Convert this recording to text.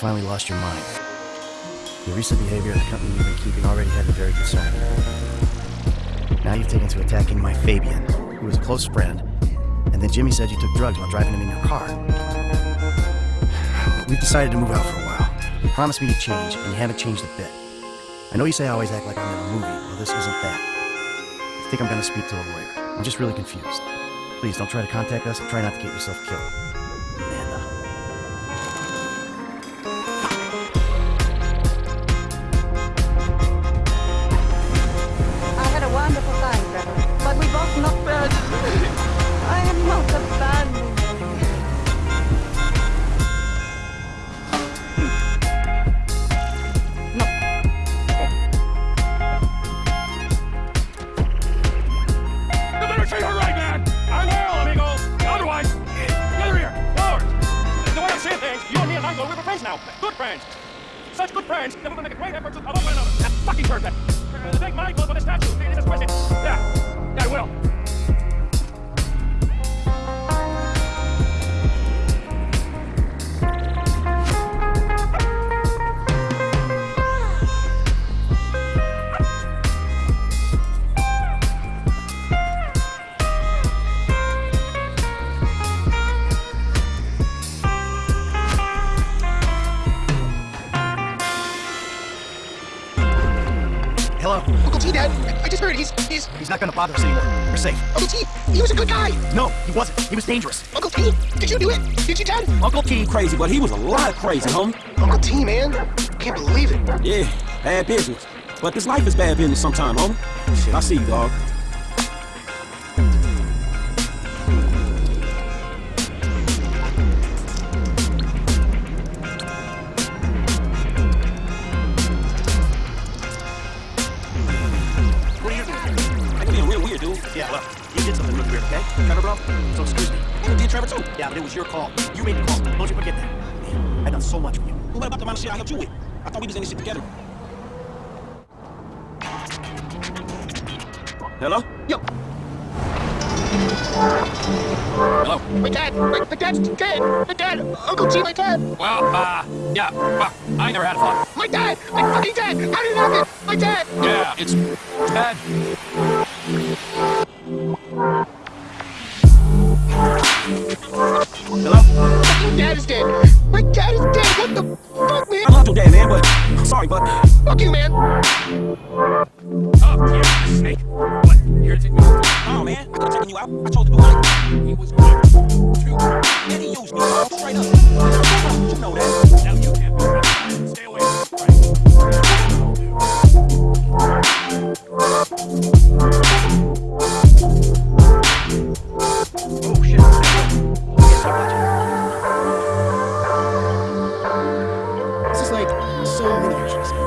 finally lost your mind. Your recent behavior at the company you've been keeping already had me very concerned. Now you've taken to attacking my Fabien, who was a close friend, and then Jimmy said you took drugs while driving him in your car. We've decided to move out for a while. Promise me to change, and you haven't changed a bit. I know you say I always act like I'm in a movie. Well, this isn't that. I think I'm gonna speak to a lawyer. I'm just really confused. Please don't try to contact us and try not to get yourself killed. Michael, we're friends now. Good friends. Such good friends that we're gonna make a great effort to love one another. That fucking turd, that. Thank Michael for the statue. It is expressive. Yeah. Yeah, I will. He's, he's, He's not gonna bother us anymore. We're safe. Uncle T, he was a good guy. No, he wasn't. He was dangerous. Uncle T, did you do it? Did you, Dad? Uncle T. crazy, but he was a lot of crazy, homie. Uncle T, man. Can't believe it. Yeah, bad business. But this life is bad business sometime, homie. Shit, I see you, dog. Was your call. You made the call. Don't you forget that. Man, I done so much for you. What about the amount of shit I helped you with? I thought we was in this shit together. Hello? Yo, Hello. my dad, my, my dad's dead. My dad, Uncle T, my dad. Well, uh, yeah, well, I never had a thought. My dad, my fucking dad. How did it happen? My dad. Yeah, it's bad. Hello? Fucking dad is dead. My dad is dead. What the fuck, man? I love your dad, man, but I'm sorry, but Fuck you, man. Oh, yeah, snake. What? Here to me. oh man, I could taking you out. I told you it. He was going to. And he used me, straight up. So many